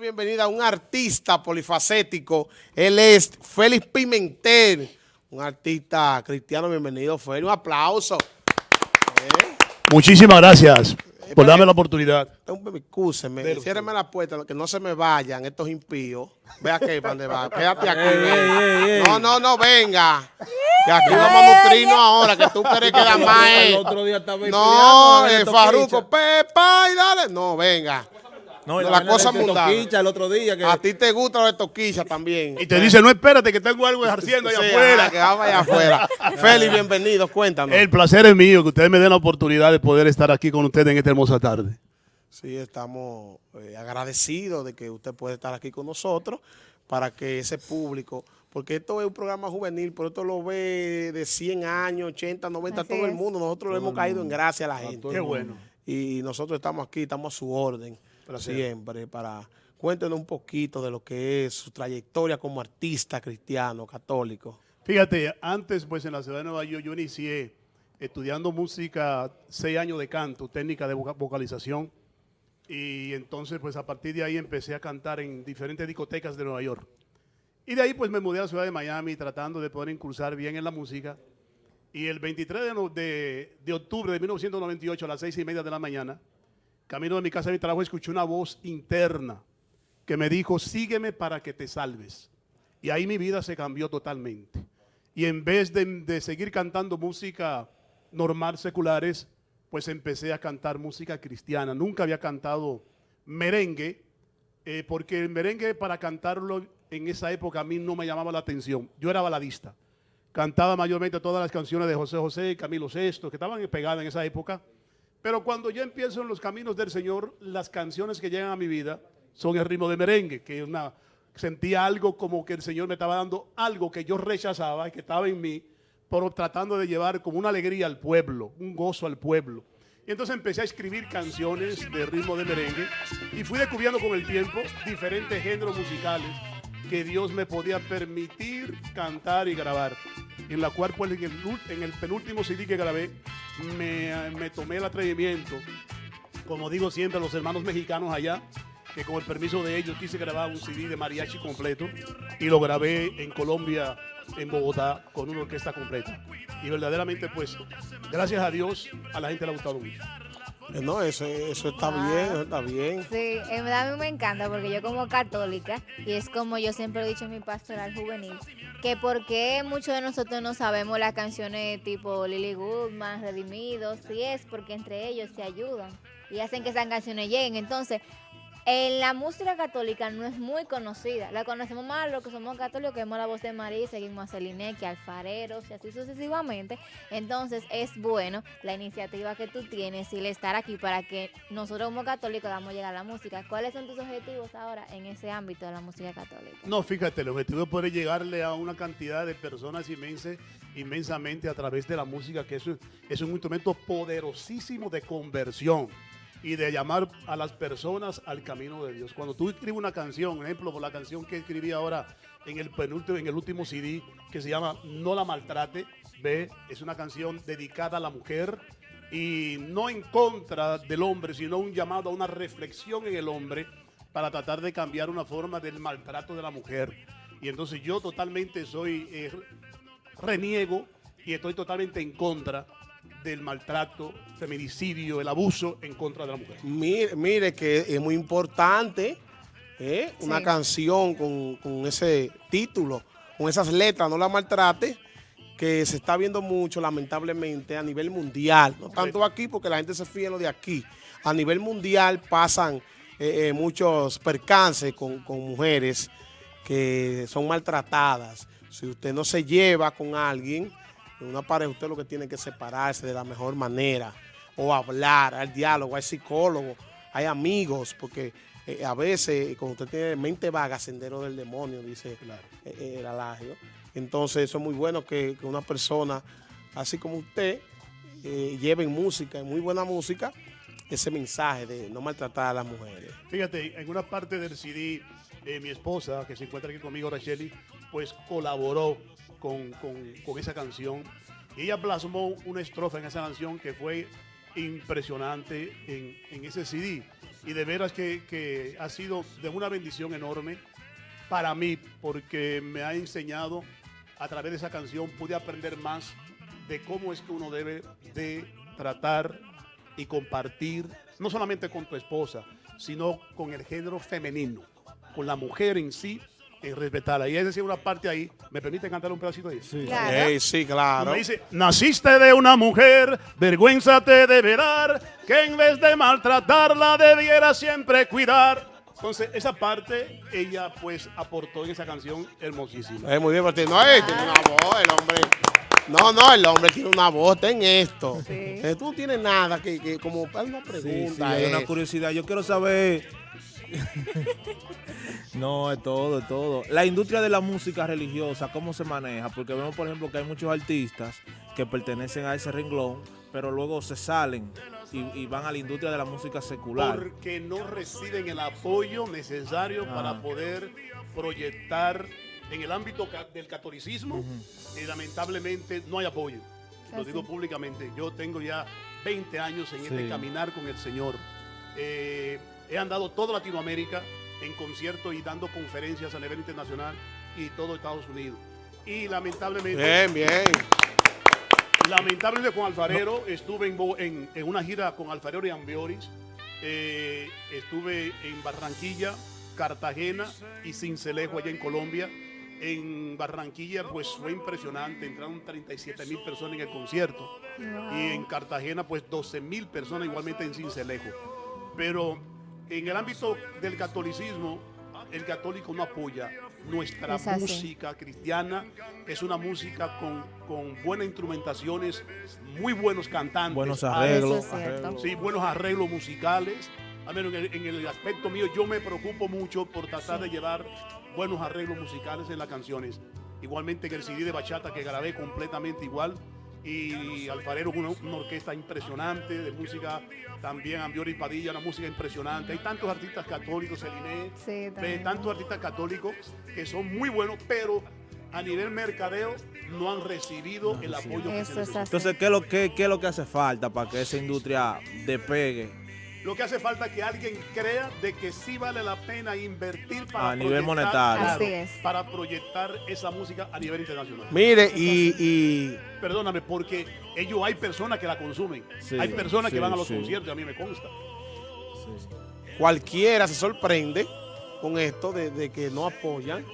bienvenida a un artista polifacético. Él es Félix Pimentel, un artista cristiano. Bienvenido, Félix. Un aplauso. Muchísimas gracias por darme la oportunidad. Escúcheme, ciérreme la puerta, que no se me vayan estos impíos. Ve aquí, ¿para dónde va? Quédate aquí. No, no, no, venga. Que aquí vamos a nutrirnos ahora, que tú quieres quedar más. El otro día estaba No, el Farruco, pepa y dale. No, venga. No, la, cosa mundana. el otro día. Que... A ti te gusta lo de toquilla también. Y te dice, no espérate que tengo algo ejerciendo allá afuera. que vamos allá afuera. Félix, bienvenido, cuéntanos. El placer es mío que ustedes me den la oportunidad de poder estar aquí con ustedes en esta hermosa tarde. Sí, estamos eh, agradecidos de que usted puede estar aquí con nosotros para que ese público, porque esto es un programa juvenil, pero esto lo ve de 100 años, 80, 90, todo el mundo. Nosotros le hemos caído en gracia a la gente. Qué bueno. Y nosotros estamos aquí, estamos a su orden siempre para... Cuéntenos un poquito de lo que es su trayectoria como artista cristiano, católico. Fíjate, antes pues en la ciudad de Nueva York yo inicié estudiando música, seis años de canto, técnica de vocalización. Y entonces pues a partir de ahí empecé a cantar en diferentes discotecas de Nueva York. Y de ahí pues me mudé a la ciudad de Miami tratando de poder incursar bien en la música. Y el 23 de, de, de octubre de 1998 a las seis y media de la mañana, camino de mi casa de mi trabajo, escuché una voz interna que me dijo, sígueme para que te salves. Y ahí mi vida se cambió totalmente. Y en vez de, seguir cantando música normal, seculares, pues empecé a cantar música cristiana. Nunca había cantado merengue, eh, porque el merengue para cantarlo en esa época a mí no me llamaba la atención. Yo era baladista. Cantaba mayormente todas las canciones de José José, Camilo Sesto, que estaban pegadas en esa época. Pero cuando yo empiezo en los caminos del Señor, las canciones que llegan a mi vida son el ritmo de merengue, que una, sentía algo como que el Señor me estaba dando algo que yo rechazaba y que estaba en mí, pero tratando de llevar como una alegría al pueblo, un gozo al pueblo. Y entonces empecé a escribir canciones de ritmo de merengue y fui descubriendo con el tiempo diferentes géneros musicales que Dios me podía permitir cantar y grabar. En la cual, pues, en el penúltimo CD que grabé, me, tomé el atrevimiento, como digo siempre a los hermanos mexicanos allá, que con el permiso de ellos quise grabar un CD de mariachi completo y lo grabé en Colombia, en Bogotá, con una orquesta completa. Y verdaderamente, pues, gracias a Dios, a la gente le ha gustado mucho. Eh, no, eso, eso está bien, eso está bien. Sí, en verdad a mí me encanta porque yo como católica, y es como yo siempre he dicho en mi pastoral juvenil, que porque muchos de nosotros no sabemos las canciones tipo Lily Goodman, Redimidos, y es porque entre ellos se ayudan y hacen que esas canciones lleguen. Entonces, en la música católica no es muy conocida. La conocemos más los que somos católicos, que vemos la voz de María, seguimos a Celineque, Alfareros y así sucesivamente. Entonces es bueno la iniciativa que tú tienes y el estar aquí para que nosotros como católicos damos llegar a la música. ¿Cuáles son tus objetivos ahora en ese ámbito de la música católica? No, fíjate, el objetivo es poder llegarle a una cantidad de personas inmensa, inmensamente a través de la música, que eso es un instrumento poderosísimo de conversión y de llamar a las personas al camino de Dios. Cuando tú escribes una canción, ejemplo, por la canción que escribí ahora en el penúltimo, en el último CD, que se llama No la maltrate, ve, es una canción dedicada a la mujer y no en contra del hombre, sino un llamado a una reflexión en el hombre para tratar de cambiar una forma del maltrato de la mujer. Y entonces yo totalmente soy, eh, reniego y estoy totalmente en contra del maltrato, feminicidio, el abuso en contra de la mujer. Mire, mire que es muy importante ¿eh? una canción con, ese título, con esas letras, no la maltrate, que se está viendo mucho lamentablemente a nivel mundial, no tanto aquí porque la gente se fía en lo de aquí, a nivel mundial pasan eh, eh, muchos percances con, con mujeres que son maltratadas. Si usted no se lleva con alguien, en una pareja usted lo que tiene que separarse de la mejor manera, o hablar, al diálogo, hay psicólogo, hay amigos, porque eh, a veces cuando usted tiene mente vaga, sendero del demonio, dice eh, eh, el alagio. Entonces eso es muy bueno que, una persona, así como usted, lleve en música, en muy buena música, ese mensaje de no maltratar a las mujeres. Fíjate, en una parte del CD, mi esposa, que se encuentra aquí conmigo, Racheli, pues colaboró con, esa canción. Ella plasmó una estrofa en esa canción que fue impresionante en, ese CD. y de veras que, que ha sido de una bendición enorme para mí porque me ha enseñado a través de esa canción, pude aprender más de cómo es que uno debe de tratar y compartir, no solamente con tu esposa, sino con el género femenino, con la mujer en sí, en respetarla. Y es decir, una parte ahí, ¿me permite cantar un pedacito ahí? Sí, Claro. Sí, claro. Me dice, naciste de una mujer, vergüenza te debe dar, que en vez de maltratarla debiera siempre cuidar. Entonces, esa parte ella pues aportó en esa canción hermosísima. Es muy bien, porque no, eh, tiene una voz, el hombre. No, no, el hombre tiene una voz, ten esto. Sí. Eh, tú no tienes nada que, que como una Sí, sí, pregunta. hay una eh. curiosidad. Yo quiero saber. no, es todo, es todo. La industria de la música religiosa, ¿cómo se maneja? Porque vemos, por ejemplo, que hay muchos artistas que pertenecen a ese renglón, pero luego se salen y, y van a la industria de la música secular. Porque no reciben el apoyo necesario Ah. para poder proyectar en el ámbito del catolicismo. y lamentablemente no hay apoyo. Lo digo públicamente. Yo tengo ya 20 años en este Sí. caminar con el Señor. Eh, he andado toda Latinoamérica en conciertos y dando conferencias a nivel internacional y todo Estados Unidos. Y lamentablemente, Bien, bien. lamentablemente con Alfarero estuve en, Bo- en- en una gira con Alfarero y Ambioris. Eh, estuve en Barranquilla, Cartagena y Cincelejo allá en Colombia. En Barranquilla pues fue impresionante, entraron 37 mil personas en el concierto Wow. y en Cartagena pues 12 mil personas igualmente en Cincelejo. Pero en el ámbito del catolicismo, el católico no apoya nuestra música cristiana, es una música con, con buenas instrumentaciones, muy buenos cantantes. Buenos Ah, arreglos. Sí, buenos arreglos musicales. A menos en el, en el aspecto mío, yo me preocupo mucho por tratar de llevar buenos arreglos musicales en las canciones. Igualmente en el CD de bachata que grabé completamente igual. Y Alfarero, una, una orquesta impresionante de música, también Ambiori Padilla, una música impresionante. Hay tantos artistas católicos, Celine, Sí, tantos artistas católicos que son muy buenos, pero a nivel mercadeo no han recibido el apoyo que se. Entonces, ¿qué es, lo, qué, qué es lo que hace falta para que esa industria despegue Lo que hace falta es que alguien crea de que sí vale la pena invertir para A nivel proyectar- monetario. Así es. para proyectar esa música a nivel internacional. Mire, y, y Perdóname, porque ellos hay personas que la consumen. Sí, hay personas que van a los sí. conciertos, a mí me consta. cualquiera se sorprende con esto de, de que no apoyan,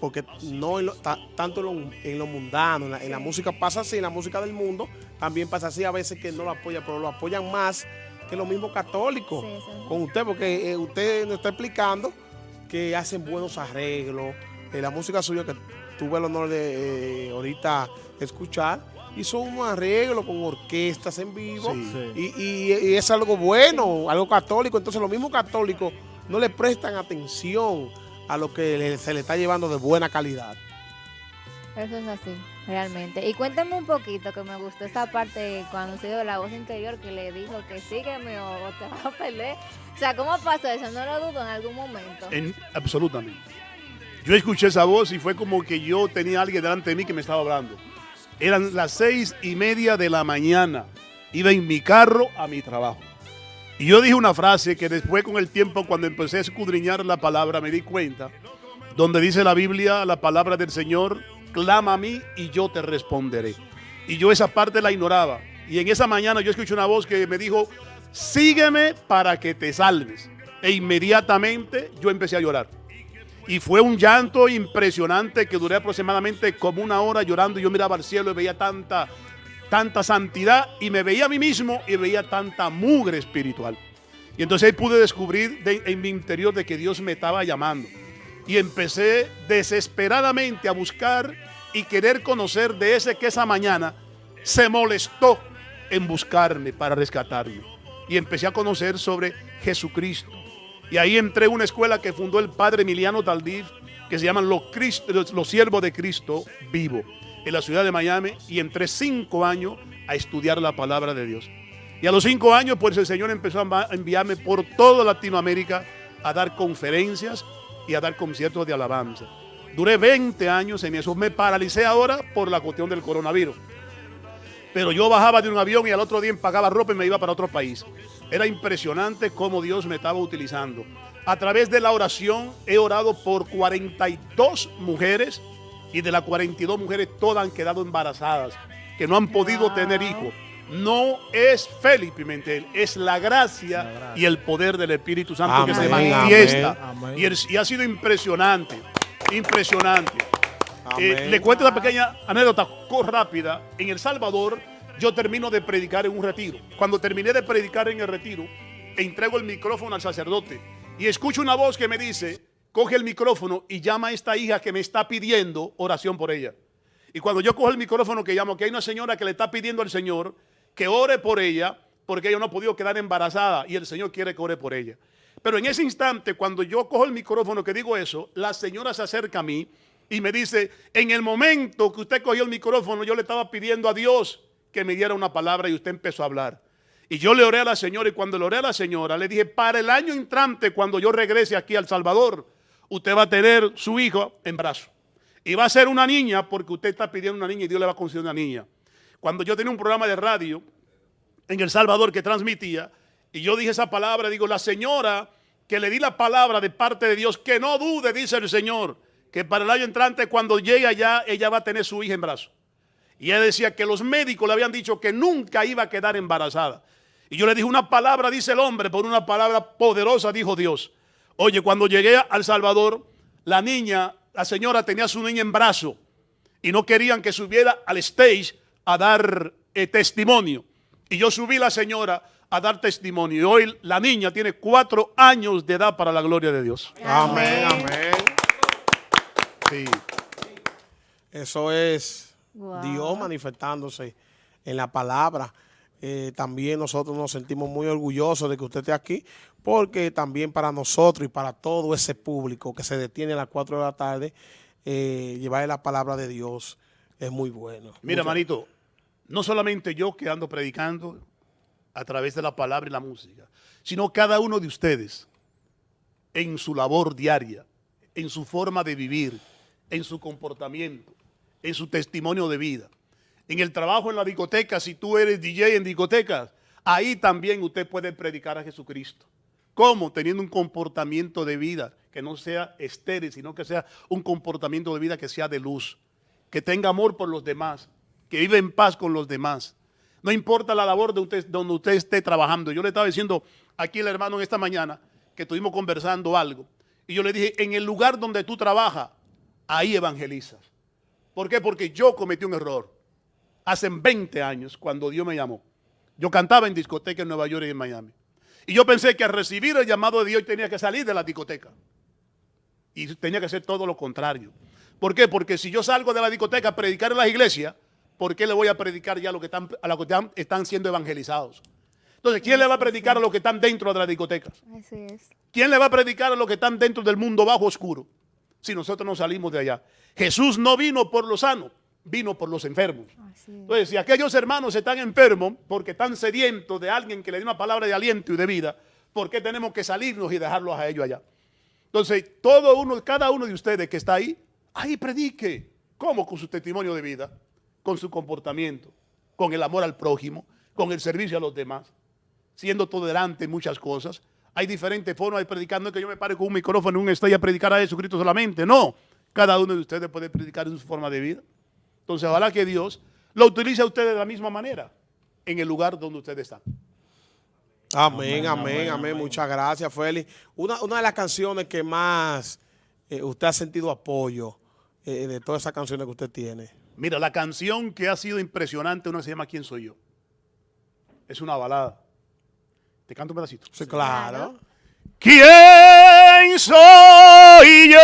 porque no en lo- ta- tanto en lo, en lo mundano, en la, en la música pasa así, en la música del mundo también pasa así, a veces que no lo apoyan, pero lo apoyan más que los mismos católicos Sí, sí. con usted, porque eh, usted nos está explicando que hacen buenos arreglos, eh, la música suya que tuve el honor de eh, ahorita escuchar, hizo unos arreglos con orquestas en vivo, Sí. Sí. y, y- y es algo bueno, algo católico. Entonces los mismos católicos no le prestan atención a lo que se le está llevando de buena calidad. Eso es así, realmente. Y cuéntame un poquito, que me gustó esa parte cuando se dio la voz interior que le dijo que sígueme o te vas a perder. O sea, ¿cómo pasó eso? No lo dudo en algún momento. En- absolutamente. Yo escuché esa voz y fue como que yo tenía alguien delante de mí que me estaba hablando. Eran las seis y media de la mañana. Iba en mi carro a mi trabajo. Y yo dije una frase que después con el tiempo, cuando empecé a escudriñar la palabra, me di cuenta, donde dice la Biblia, la palabra del Señor, clama a mí y yo te responderé. Y yo esa parte la ignoraba. Y en esa mañana yo escuché una voz que me dijo, sígueme para que te salves. E inmediatamente yo empecé a llorar. Y fue un llanto impresionante que duré aproximadamente como una hora llorando. Yo miraba al cielo y veía tanta, tanta santidad y me veía a mí mismo y veía tanta mugre espiritual. Y entonces ahí pude descubrir de- en mi interior de que Dios me estaba llamando. Y empecé desesperadamente a buscar y querer conocer de ese que esa mañana se molestó en buscarme para rescatarme. Y empecé a conocer sobre Jesucristo. Y ahí entré a una escuela que fundó el padre Emiliano Taldif, que se llaman los, los, los Siervos de Cristo Vivo, en la ciudad de Miami. Y entré cinco años a estudiar la palabra de Dios. Y a los cinco años, pues el Señor empezó a enviarme por toda Latinoamérica a dar conferencias y a dar conciertos de alabanza. Duré 20 años en eso. Me paralicé ahora por la cuestión del coronavirus. pero yo bajaba de un avión y al otro día pagaba ropa y me iba para otro país. Era impresionante cómo Dios me estaba utilizando. A través de la oración he orado por 42 mujeres y de las 42 mujeres todas han quedado embarazadas, que no han podido tener hijos. No es Félix Pimentel, es la gracia, y el poder del Espíritu Santo que se manifiesta. Y, ha sido impresionante, impresionante. Eh, le cuento una pequeña anécdota rápida. En El Salvador yo termino de predicar en un retiro. Cuando terminé de predicar en el retiro, entrego el micrófono al sacerdote y escucho una voz que me dice, coge el micrófono y llama a esta hija que me está pidiendo oración por ella. Y cuando yo cojo el micrófono que llamo, que hay una señora que le está pidiendo al Señor que ore por ella, porque ella no ha podido quedar embarazada y el Señor quiere que ore por ella. Pero en ese instante, cuando yo cojo el micrófono que digo eso, la señora se acerca a mí y me dice, en el momento que usted cogió el micrófono, yo le estaba pidiendo a Dios que me diera una palabra y usted empezó a hablar. Y yo le oré a la señora y cuando le oré a la señora, le dije, para el año entrante, cuando yo regrese aquí al Salvador, usted va a tener su hijo en brazo. Y va a ser una niña porque usted está pidiendo una niña y Dios le va a conceder una niña. Cuando yo tenía un programa de radio en El Salvador que transmitía, y yo dije esa palabra, digo, la señora que le di la palabra de parte de Dios, que no dude, dice el Señor, que para el año entrante, cuando llegue allá, ella va a tener su hija en brazo. Y ella decía que los médicos le habían dicho que nunca iba a quedar embarazada. Y yo le dije una palabra, dice el hombre, por una palabra poderosa, dijo Dios. Oye, cuando llegué al Salvador, la niña, la señora tenía su niña en brazo y no querían que subiera al stage a dar eh, testimonio. Y yo subí la señora a dar testimonio. Y hoy la niña tiene cuatro años de edad para la gloria de Dios. Amén, amén. Sí. Eso es Dios manifestándose en la palabra. Eh, también nosotros nos sentimos muy orgullosos de que usted esté aquí, porque también para nosotros y para todo ese público que se detiene a las 4 de la tarde, eh, llevar la palabra de Dios es muy bueno. Mira, manito, no solamente yo que ando predicando a través de la palabra y la música, sino cada uno de ustedes en su labor diaria, en su forma de vivir, en su comportamiento, en su testimonio de vida en el trabajo en la discoteca, si tú eres DJ en discotecas, ahí también usted puede predicar a Jesucristo. ¿Cómo? Teniendo un comportamiento de vida que no sea estéril, sino que sea un comportamiento de vida que sea de luz, que tenga amor por los demás, que vive en paz con los demás. No importa la labor de usted, donde usted esté trabajando. Yo le estaba diciendo aquí el hermano en esta mañana que estuvimos conversando algo. Y yo le dije, en el lugar donde tú trabajas, ahí evangelizas. ¿Por qué? Porque yo cometí un error hace 20 años, cuando Dios me llamó. Yo cantaba en discoteca en Nueva York y en Miami. Y yo pensé que al recibir el llamado de Dios tenía que salir de la discoteca. Y tenía que hacer todo lo contrario. ¿Por qué? Porque si yo salgo de la discoteca a predicar en las iglesias, ¿por qué le voy a predicar ya a los que están, a los que están, siendo evangelizados? Entonces, ¿quién le va a predicar a los que están dentro de la discoteca? Así es. ¿Quién le va a predicar a los que están dentro del mundo bajo oscuro? Si nosotros no salimos de allá. Jesús no vino por los sanos, vino por los enfermos. Entonces, si aquellos hermanos están enfermos porque están sedientos de alguien que le dé una palabra de aliento y de vida, ¿por qué tenemos que salirnos y dejarlos a ellos allá? Entonces, todo uno, cada uno de ustedes que está ahí, ahí predique. ¿Cómo? Con su testimonio de vida, con su comportamiento, con el amor al prójimo, con el servicio a los demás, siendo tolerante en muchas cosas. Hay diferentes formas de predicar. No es que yo me pare con un micrófono en un estadio a predicar a Jesucristo solamente. No. Cada uno de ustedes puede predicar en su forma de vida. Entonces, ojalá que Dios lo utilice a ustedes de la misma manera en el lugar donde ustedes están. Amén, amén, amén. Muchas gracias, Félix. Una, de las canciones que más eh, usted ha sentido apoyo eh, de todas esas canciones que usted tiene. Mira, la canción que ha sido impresionante, una se llama ¿Quién soy yo? Es una balada. ¿Te canto un pedacito? Sí, claro. ¿Quién soy yo?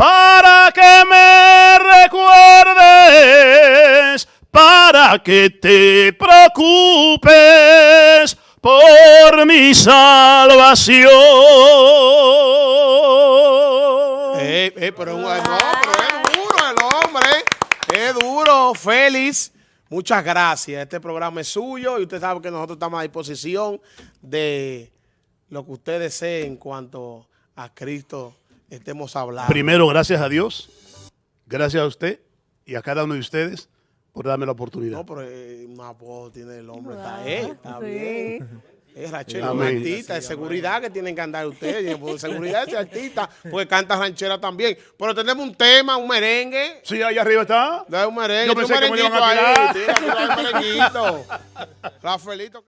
para que me recuerdes, para que te preocupes por mi salvación. Eh, eh, pero, no, pero el hombre, es duro, Félix. Muchas gracias. Este programa es suyo y usted sabe que nosotros estamos a disposición de lo que usted desee en cuanto a Cristo estemos hablando. Primero, gracias a Dios, gracias a usted y a cada uno de ustedes por darme la oportunidad. No, pero eh, una voz tiene el hombre, está, eh, está sí. bien. Es Rachel, un artista de seguridad que tienen que andar ustedes. Por seguridad ese artista, porque canta ranchera también. Pero tenemos un tema, un merengue. Sí, ahí arriba está. Da un merengue, Yo tiene un pensé que me iban a ahí. tirar. Tira, tira el merenguito. Rafaelito.